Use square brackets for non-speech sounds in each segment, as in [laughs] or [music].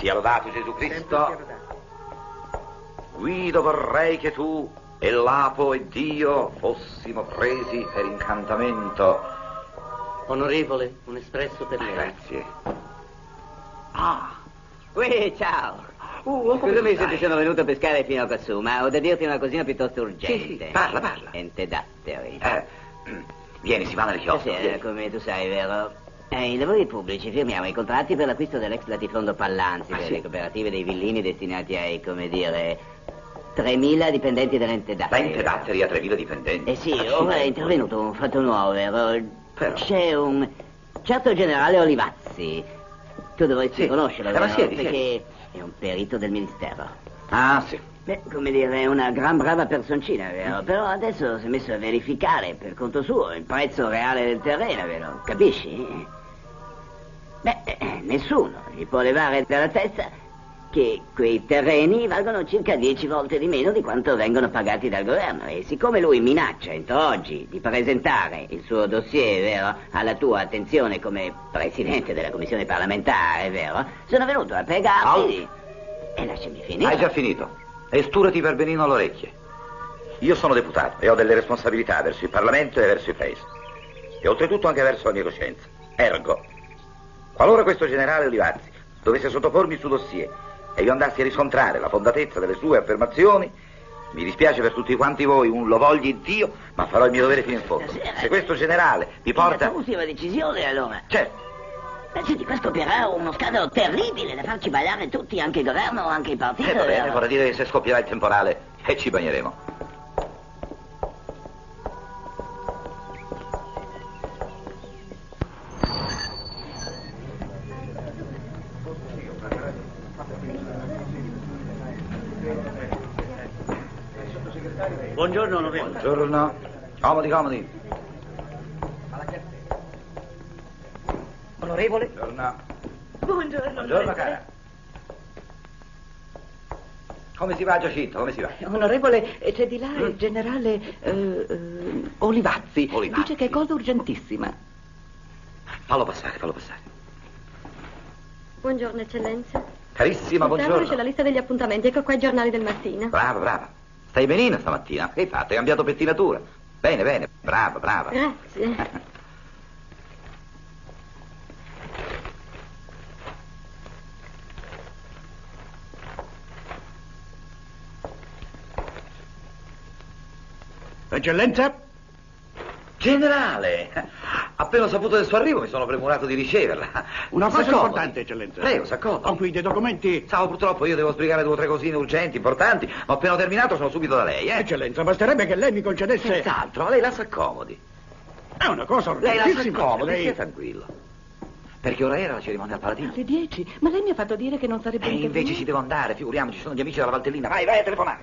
Sia lodato Gesù Cristo. Guido vorrei che tu e Lapo ed io fossimo presi per incantamento. Onorevole, un espresso per lei. Grazie. Ah. Ui, ciao. Uh, Scusami se ti sono venuto a pescare fino a quassù, ma ho da dirti una cosina piuttosto urgente. Sì, sì, parla, parla. Ente datteri. Eh, vieni, si va nel chiosco. Sì, eh, come tu sai, vero? Eh, I lavori pubblici firmiamo i contratti per l'acquisto dell'ex latifondo Pallanzi, Ah, per sì? le cooperative dei villini destinati ai, come dire, 3.000 dipendenti dell'ente Da datteri. ente datteri a 3.000 dipendenti. Eh sì, Accidenti. ora è intervenuto un fatto nuovo, vero? Però. C'è un certo generale Olivazzi. Tu dovresti Sì. conoscerlo, Eh, vero? siedi, Perché siedi. è un perito del ministero. Ah, sì. Beh, come dire, è una gran brava personcina, vero? Però adesso si è messo a verificare per conto suo il prezzo reale del terreno, vero? Capisci? Beh, eh, nessuno gli può levare dalla testa che quei terreni valgono circa dieci volte di meno di quanto vengono pagati dal governo. E siccome lui minaccia entro oggi di presentare il suo dossier, vero, alla tua attenzione come presidente della commissione parlamentare, vero, sono venuto a pregarti. E lasciami finire. Hai già finito. E sturati per benino all'orecchie. Io sono deputato e ho delle responsabilità verso il Parlamento e verso il Paese. E oltretutto anche verso la mia coscienza. Ergo, qualora questo generale Olivazzi dovesse sottopormi il suo dossier e io andassi a riscontrare la fondatezza delle sue affermazioni, mi dispiace per tutti quanti voi, un lo vogli Dio, ma farò il mio dovere fino in fondo. Se questo generale vi porta... La tua ultima decisione, allora. Certo, Beh, senti, qua scoppierà uno scandalo terribile da farci ballare tutti, anche il governo, anche il partito. eh, va bene, vorrà dire che se scoppierà il temporale e ci bagneremo. Buongiorno, onorevole. Buongiorno. Comodi, comodi. Onorevole? Buongiorno. Buongiorno. Buongiorno, cara. Come si va, Giacinto? Come si va? Onorevole, eh, c'è di là il generale eh, eh, Olivazzi. Olivazzi. Dice che è cosa urgentissima. Fallo passare, fallo passare. Buongiorno, eccellenza. Carissima, Sul tavolo c'è la buongiorno. lista degli appuntamenti, ecco qua i giornali del mattino. Brava, brava. Stai benino stamattina? Che hai fatto? Hai cambiato pettinatura? Bene, bene. Brava, brava. Grazie. Eccellenza? Generale! Appena ho saputo del suo arrivo mi sono premurato di riceverla. [laughs] Una cosa S'accomodi. importante, eccellenza. Prego, s'accomodi. Ho qui dei documenti. Ciao, purtroppo io devo sbrigare due o tre cosine urgenti, importanti, ma appena ho terminato sono subito da lei, eh? Eccellenza, basterebbe che lei mi concedesse... Senz'altro, lei la s'accomodi. È una cosa Lei la urgentissima. s'accomodi, Lei- stia tranquillo. Perché ora era la cerimonia al Paladino. Alle dieci. Ma lei mi ha fatto dire che non sarebbe E invece ci devo andare, figuriamoci, ci sono gli amici della Valtellina. Vai, vai a telefonare.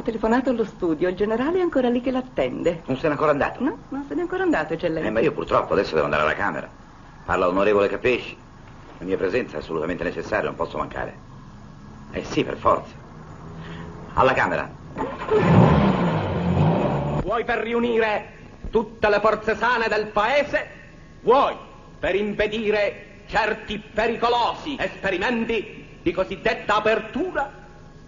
Ho telefonato allo studio, il generale è ancora lì che l'attende. Non se n'è ancora andato? No, non se n'è ancora andato, eccellenza. Eh, ma io purtroppo adesso devo andare alla Camera. Parla l'onorevole Capesci. La mia presenza è assolutamente necessaria, non posso mancare. Eh sì, per forza. Alla Camera. Vuoi per riunire tutte le forze sane del paese? Vuoi per impedire certi pericolosi esperimenti di cosiddetta apertura?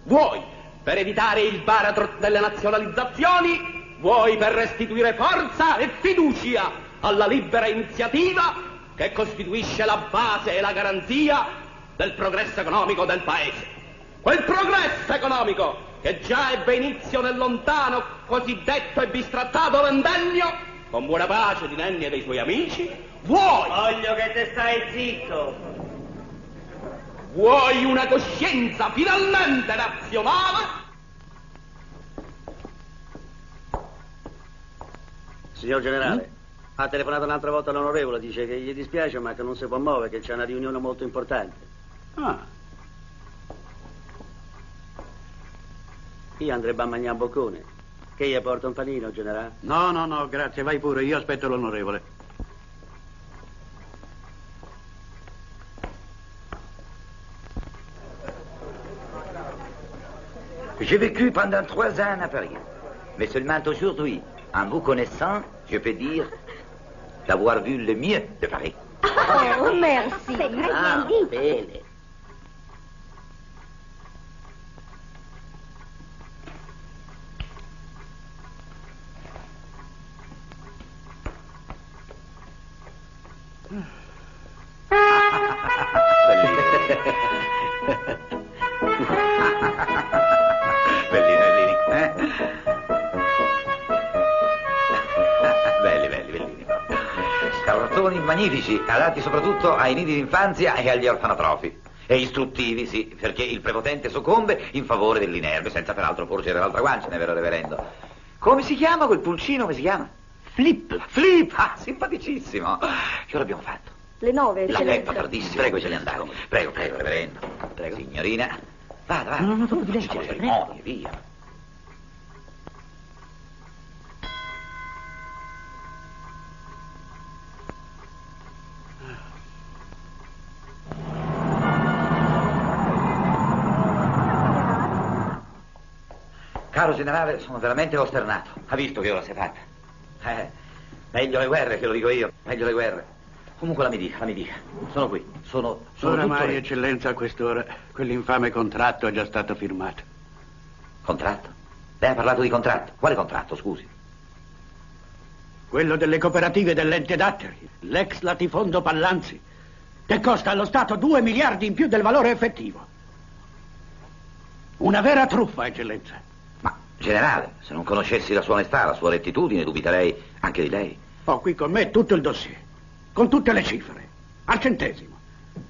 Vuoi per evitare il baratro delle nazionalizzazioni? Vuoi per restituire forza e fiducia alla libera iniziativa che costituisce la base e la garanzia del progresso economico del paese? Quel progresso economico che già ebbe inizio nel lontano cosiddetto e bistrattato ventennio, con buona pace di Nenni e dei suoi amici, Vuoi? Voglio che te stai zitto. Vuoi una coscienza finalmente nazionale? Signor generale, ha telefonato un'altra volta l'onorevole, dice che gli dispiace ma che non si può muovere, che c'è una riunione molto importante. Ah, Io andrebbe a mangiare un boccone. Che gli porta un panino, generale? no, no, no, grazie, vai pure, io aspetto l'onorevole. J'ai vécu pendant trois ans à Paris. Mais seulement aujourd'hui, en vous connaissant, je peux dire d'avoir vu le mieux de Paris. Oh, merci. Ah, bene. Bellini, [laughs] [laughs] Cartoni magnifici, adatti soprattutto ai nidi d'infanzia e agli orfanotrofi. E istruttivi, sì, perché il prepotente soccombe in favore dell'inerme, senza peraltro porgere l'altra guancia, ne vero reverendo. Come si chiama quel pulcino? Come si chiama? Flip. Flip, ah, simpaticissimo. Che ora abbiamo fatto? Le nove, La letto tardissimo. Prego, ce ne andare. Prego, prego, reverendo. Prego. Signorina. Vada, vada. No, no, dopo di lei, Facciamo signore. cerimonie, via. Caro generale, sono veramente costernato. Ha visto che ora si è fatta? Eh, meglio le guerre, che lo dico io. Meglio le guerre. Comunque la mi dica, la mi dica. Sono qui. Sono, sono tutto Oramai, lì. eccellenza, a quest'ora, quell'infame contratto è già stato firmato. Contratto? Lei ha parlato di contratto. Quale contratto, scusi? Quello delle cooperative dell'ente datteri, l'ex latifondo Pallanzi, che costa allo Stato 2 miliardi in più del valore effettivo. Una vera truffa, eccellenza. Generale, se non conoscessi la sua onestà, la sua rettitudine, dubiterei anche di lei. Ho qui con me tutto il dossier, con tutte le cifre, al centesimo.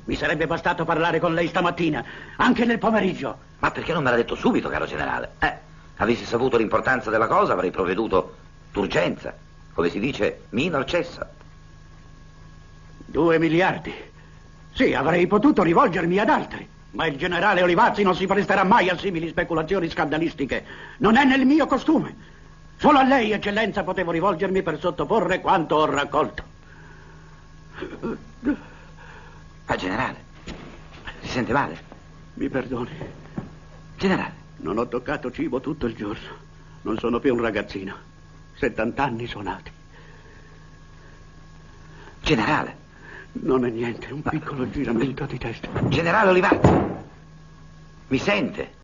Mi sarebbe bastato parlare con lei stamattina, anche nel pomeriggio. Ma perché non me l'ha detto subito, caro generale? Eh, avessi saputo l'importanza della cosa, avrei provveduto d'urgenza. Come si dice, minor cessa. Due miliardi. Sì, avrei potuto rivolgermi ad altri, ma il generale Olivazzi non si presterà mai a simili speculazioni scandalistiche. Non è nel mio costume. Solo a lei, eccellenza, potevo rivolgermi per sottoporre quanto ho raccolto. Ma, generale, si sente male? Mi perdoni, Generale, non ho toccato cibo tutto il giorno. Non sono più un ragazzino. Settant'anni suonati. generale, Non è niente, un piccolo giramento di testa. generale Olivazzi. Mi sente?